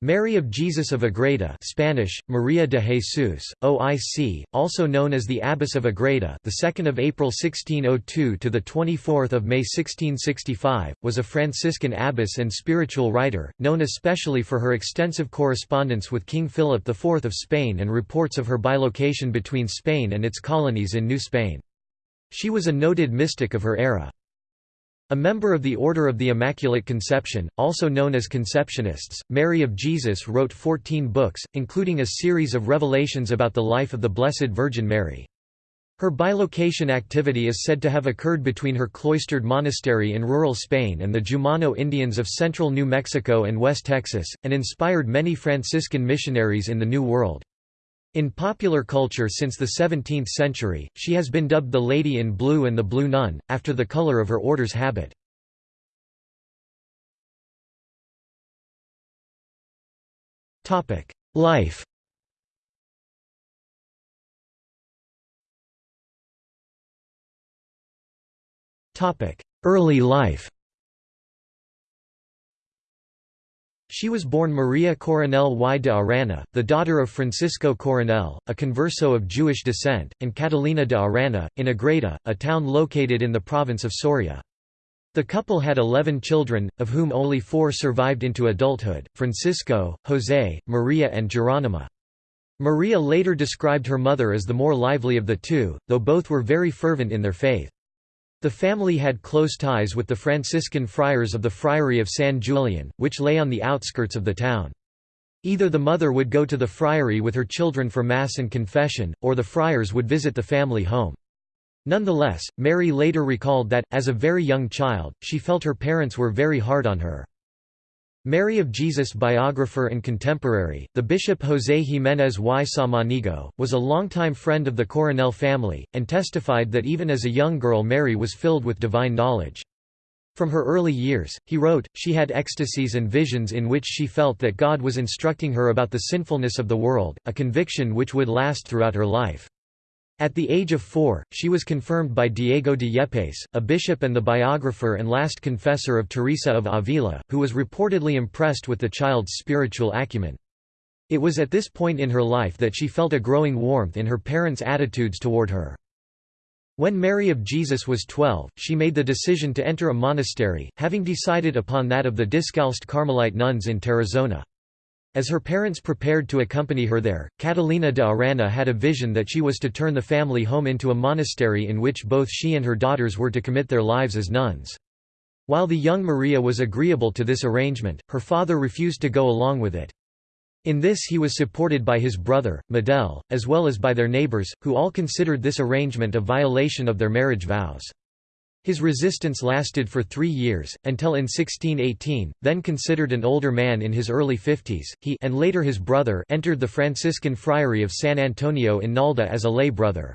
Mary of Jesus of Agreda Spanish, Maria de Jesus, OIC, also known as the Abbess of Agreda the 2nd of April 1602 to the 24th of May 1665, was a Franciscan abbess and spiritual writer, known especially for her extensive correspondence with King Philip IV of Spain and reports of her bilocation between Spain and its colonies in New Spain. She was a noted mystic of her era. A member of the Order of the Immaculate Conception, also known as Conceptionists, Mary of Jesus wrote 14 books, including a series of revelations about the life of the Blessed Virgin Mary. Her bilocation activity is said to have occurred between her cloistered monastery in rural Spain and the Jumano Indians of central New Mexico and West Texas, and inspired many Franciscan missionaries in the New World. In popular culture since the 17th century, she has been dubbed the Lady in Blue and the Blue Nun, after the color of her order's habit. Life Early life She was born Maria Coronel y de Arana, the daughter of Francisco Coronel, a converso of Jewish descent, and Catalina de Arana, in Agreda, a town located in the province of Soria. The couple had eleven children, of whom only four survived into adulthood, Francisco, José, Maria and Geronima. Maria later described her mother as the more lively of the two, though both were very fervent in their faith. The family had close ties with the Franciscan friars of the Friary of San Julian, which lay on the outskirts of the town. Either the mother would go to the friary with her children for Mass and confession, or the friars would visit the family home. Nonetheless, Mary later recalled that, as a very young child, she felt her parents were very hard on her. Mary of Jesus biographer and contemporary, the bishop José Jiménez y Samaniego, was a longtime friend of the Coronel family, and testified that even as a young girl Mary was filled with divine knowledge. From her early years, he wrote, she had ecstasies and visions in which she felt that God was instructing her about the sinfulness of the world, a conviction which would last throughout her life. At the age of four, she was confirmed by Diego de Yepes, a bishop and the biographer and last confessor of Teresa of Avila, who was reportedly impressed with the child's spiritual acumen. It was at this point in her life that she felt a growing warmth in her parents' attitudes toward her. When Mary of Jesus was 12, she made the decision to enter a monastery, having decided upon that of the Discalced Carmelite nuns in Tarazona. As her parents prepared to accompany her there, Catalina de Arana had a vision that she was to turn the family home into a monastery in which both she and her daughters were to commit their lives as nuns. While the young Maria was agreeable to this arrangement, her father refused to go along with it. In this he was supported by his brother, Medel, as well as by their neighbors, who all considered this arrangement a violation of their marriage vows. His resistance lasted for three years, until in 1618, then considered an older man in his early fifties, he and later his brother entered the Franciscan friary of San Antonio in Nalda as a lay brother.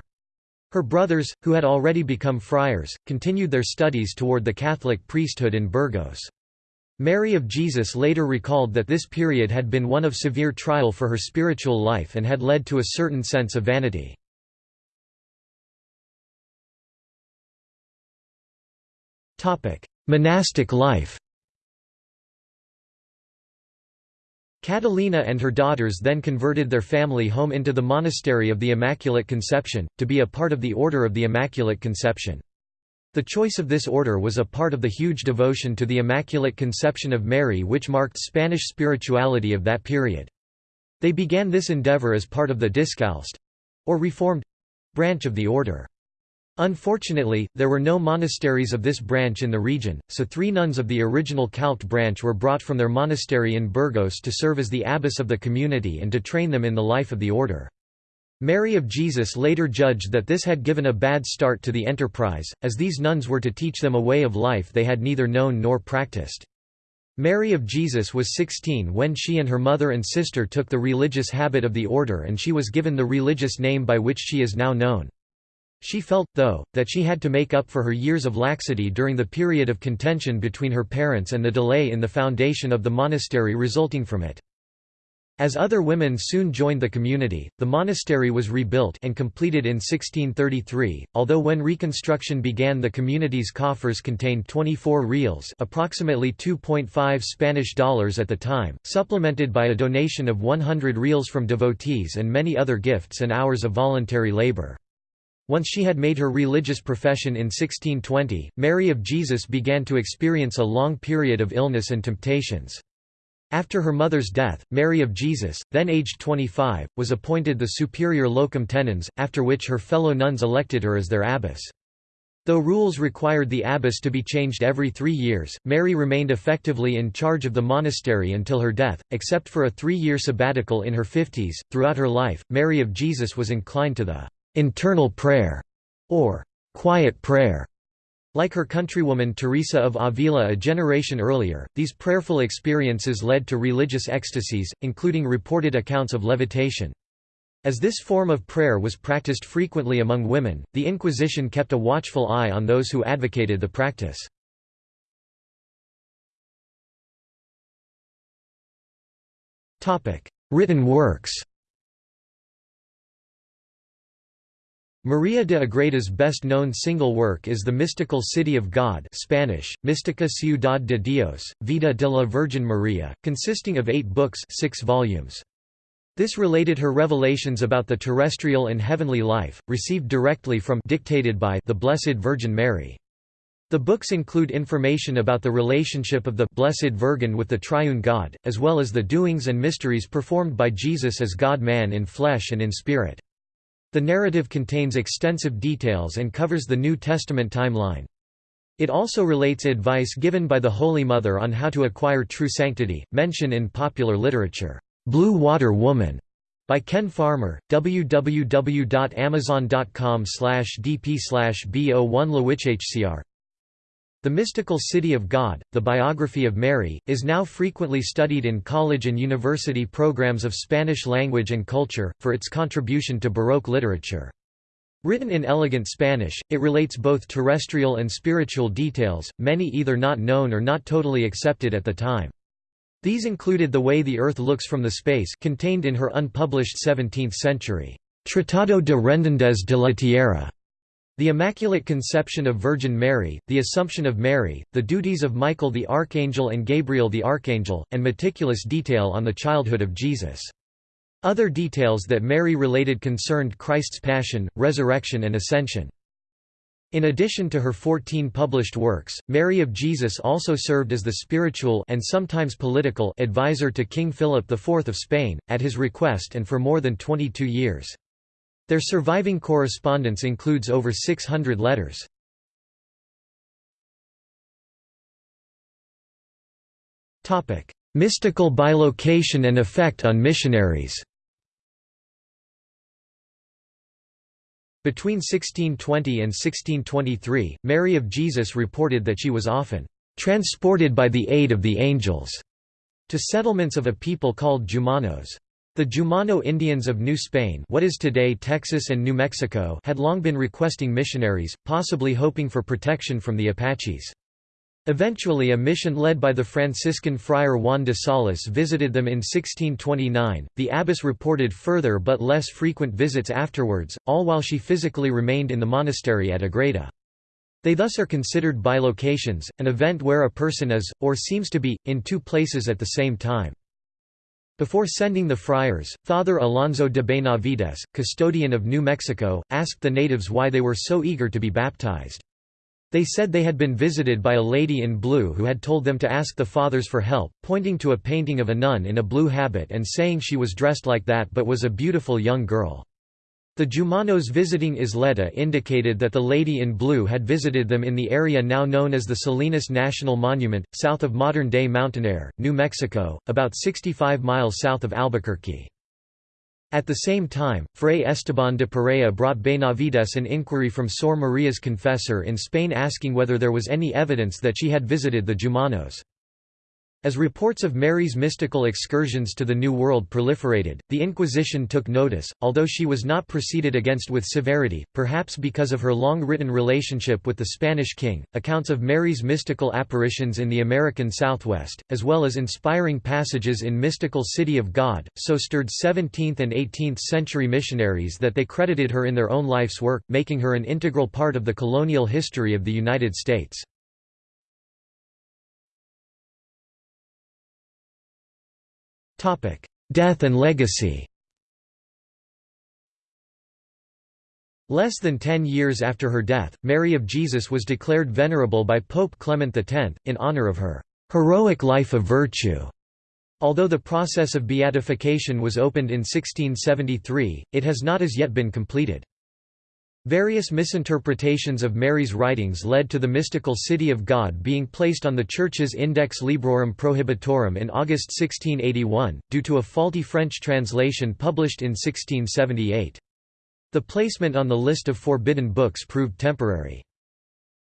Her brothers, who had already become friars, continued their studies toward the Catholic priesthood in Burgos. Mary of Jesus later recalled that this period had been one of severe trial for her spiritual life and had led to a certain sense of vanity. Monastic life Catalina and her daughters then converted their family home into the Monastery of the Immaculate Conception, to be a part of the Order of the Immaculate Conception. The choice of this order was a part of the huge devotion to the Immaculate Conception of Mary which marked Spanish spirituality of that period. They began this endeavor as part of the Discalced—or Reformed—branch of the order. Unfortunately, there were no monasteries of this branch in the region, so three nuns of the original Calced branch were brought from their monastery in Burgos to serve as the abbess of the community and to train them in the life of the order. Mary of Jesus later judged that this had given a bad start to the enterprise, as these nuns were to teach them a way of life they had neither known nor practiced. Mary of Jesus was 16 when she and her mother and sister took the religious habit of the order and she was given the religious name by which she is now known. She felt, though, that she had to make up for her years of laxity during the period of contention between her parents and the delay in the foundation of the monastery resulting from it. As other women soon joined the community, the monastery was rebuilt and completed in 1633, although when reconstruction began the community's coffers contained 24 reals approximately 2.5 Spanish dollars at the time, supplemented by a donation of 100 reals from devotees and many other gifts and hours of voluntary labor. Once she had made her religious profession in 1620, Mary of Jesus began to experience a long period of illness and temptations. After her mother's death, Mary of Jesus, then aged 25, was appointed the superior locum tenens, after which her fellow nuns elected her as their abbess. Though rules required the abbess to be changed every three years, Mary remained effectively in charge of the monastery until her death, except for a three-year sabbatical in her fifties. Throughout her life, Mary of Jesus was inclined to the internal prayer, or quiet prayer, like her countrywoman Teresa of Avila a generation earlier, these prayerful experiences led to religious ecstasies, including reported accounts of levitation. As this form of prayer was practiced frequently among women, the Inquisition kept a watchful eye on those who advocated the practice. Written works Maria de Agreda's best-known single work is The Mystical City of God Spanish, Mística Ciudad de Dios, Vida de la Virgen María, consisting of eight books six volumes. This related her revelations about the terrestrial and heavenly life, received directly from dictated by the Blessed Virgin Mary. The books include information about the relationship of the Blessed Virgin with the Triune God, as well as the doings and mysteries performed by Jesus as God-man in flesh and in spirit. The narrative contains extensive details and covers the New Testament timeline. It also relates advice given by the Holy Mother on how to acquire true sanctity, mention in popular literature, "'Blue Water Woman' by Ken Farmer, www.amazon.com dp bo1 lewishcr the Mystical City of God, the biography of Mary, is now frequently studied in college and university programs of Spanish language and culture, for its contribution to Baroque literature. Written in elegant Spanish, it relates both terrestrial and spiritual details, many either not known or not totally accepted at the time. These included the way the Earth looks from the space contained in her unpublished 17th-century Tratado de Redondez de la Tierra, the Immaculate Conception of Virgin Mary, the Assumption of Mary, the duties of Michael the Archangel and Gabriel the Archangel, and meticulous detail on the childhood of Jesus. Other details that Mary related concerned Christ's passion, resurrection and ascension. In addition to her 14 published works, Mary of Jesus also served as the spiritual and sometimes political advisor to King Philip IV of Spain, at his request and for more than 22 years. Their surviving correspondence includes over 600 letters. Mystical bilocation and effect on missionaries Between 1620 and 1623, Mary of Jesus reported that she was often "...transported by the aid of the angels," to settlements of a people called Jumanos. The Jumano Indians of New Spain what is today Texas and New Mexico had long been requesting missionaries, possibly hoping for protection from the Apaches. Eventually a mission led by the Franciscan friar Juan de Salas visited them in 1629. The abbess reported further but less frequent visits afterwards, all while she physically remained in the monastery at Agreda. They thus are considered bilocations, an event where a person is, or seems to be, in two places at the same time. Before sending the friars, Father Alonso de Benavides, custodian of New Mexico, asked the natives why they were so eager to be baptized. They said they had been visited by a lady in blue who had told them to ask the fathers for help, pointing to a painting of a nun in a blue habit and saying she was dressed like that but was a beautiful young girl. The Jumanos visiting Isleta indicated that the Lady in Blue had visited them in the area now known as the Salinas National Monument, south of modern-day Mountainair, New Mexico, about 65 miles south of Albuquerque. At the same time, Fray Esteban de Perea brought Benavides an inquiry from Sor Maria's confessor in Spain asking whether there was any evidence that she had visited the Jumanos. As reports of Mary's mystical excursions to the New World proliferated, the Inquisition took notice, although she was not proceeded against with severity, perhaps because of her long-written relationship with the Spanish king. Accounts of Mary's mystical apparitions in the American Southwest, as well as inspiring passages in Mystical City of God, so stirred 17th and 18th century missionaries that they credited her in their own life's work, making her an integral part of the colonial history of the United States. Death and legacy Less than ten years after her death, Mary of Jesus was declared venerable by Pope Clement X, in honor of her «heroic life of virtue». Although the process of beatification was opened in 1673, it has not as yet been completed. Various misinterpretations of Mary's writings led to the mystical City of God being placed on the Church's Index Librorum Prohibitorum in August 1681, due to a faulty French translation published in 1678. The placement on the list of forbidden books proved temporary.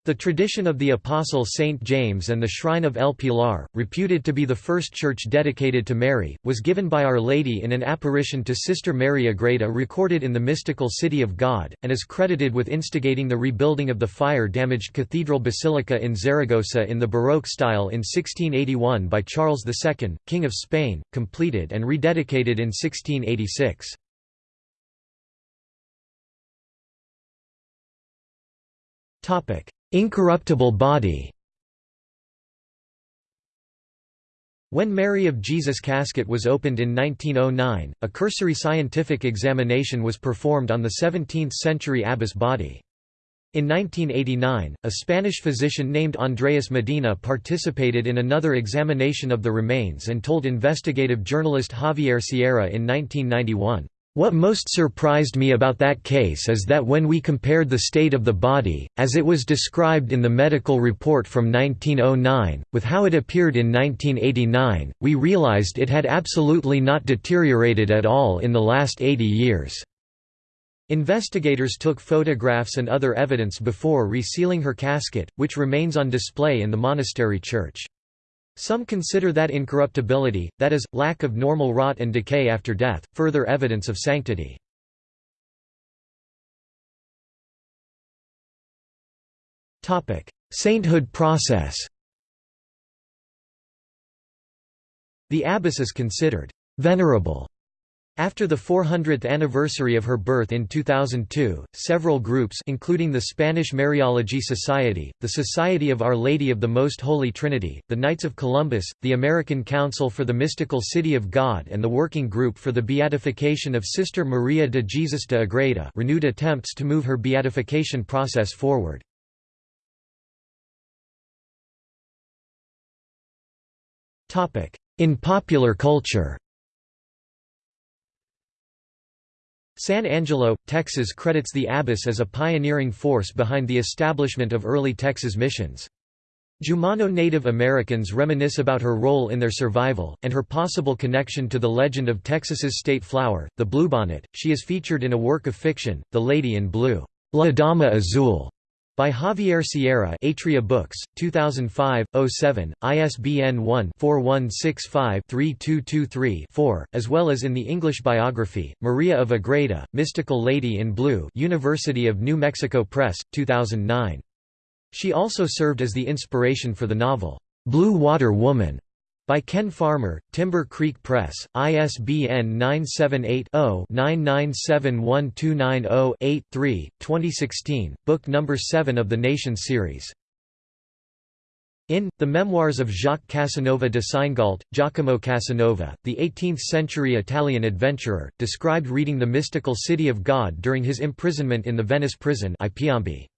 The tradition of the Apostle Saint James and the Shrine of El Pilar, reputed to be the first church dedicated to Mary, was given by Our Lady in an apparition to Sister Mary Agreda recorded in the mystical City of God, and is credited with instigating the rebuilding of the fire-damaged cathedral basilica in Zaragoza in the Baroque style in 1681 by Charles II, King of Spain, completed and rededicated in 1686. Topic Incorruptible body When Mary of Jesus' casket was opened in 1909, a cursory scientific examination was performed on the 17th-century abbess body. In 1989, a Spanish physician named Andreas Medina participated in another examination of the remains and told investigative journalist Javier Sierra in 1991, what most surprised me about that case is that when we compared the state of the body, as it was described in the medical report from 1909, with how it appeared in 1989, we realized it had absolutely not deteriorated at all in the last 80 years. Investigators took photographs and other evidence before resealing her casket, which remains on display in the monastery church. Some consider that incorruptibility, that is, lack of normal rot and decay after death, further evidence of sanctity. Sainthood process The abbess is considered «venerable» After the 400th anniversary of her birth in 2002, several groups including the Spanish Mariology Society, the Society of Our Lady of the Most Holy Trinity, the Knights of Columbus, the American Council for the Mystical City of God and the Working Group for the Beatification of Sister Maria de Jesus de Agreda renewed attempts to move her beatification process forward. In popular culture San Angelo, Texas credits the abbess as a pioneering force behind the establishment of early Texas missions. Jumano Native Americans reminisce about her role in their survival, and her possible connection to the legend of Texas's state flower, the bluebonnet. She is featured in a work of fiction, The Lady in Blue, La Dama Azul, by Javier Sierra Atria Books, 2005, 07, ISBN 1-4165-3223-4, as well as in the English biography, Maria of Agreda, Mystical Lady in Blue University of New Mexico Press, 2009. She also served as the inspiration for the novel, Blue Water Woman, by Ken Farmer, Timber Creek Press, ISBN 978-0-9971290-8-3, 2016, book number 7 of the Nation series. In, The Memoirs of Jacques Casanova de Seingalt, Giacomo Casanova, the 18th-century Italian adventurer, described reading the mystical City of God during his imprisonment in the Venice prison I Piombi.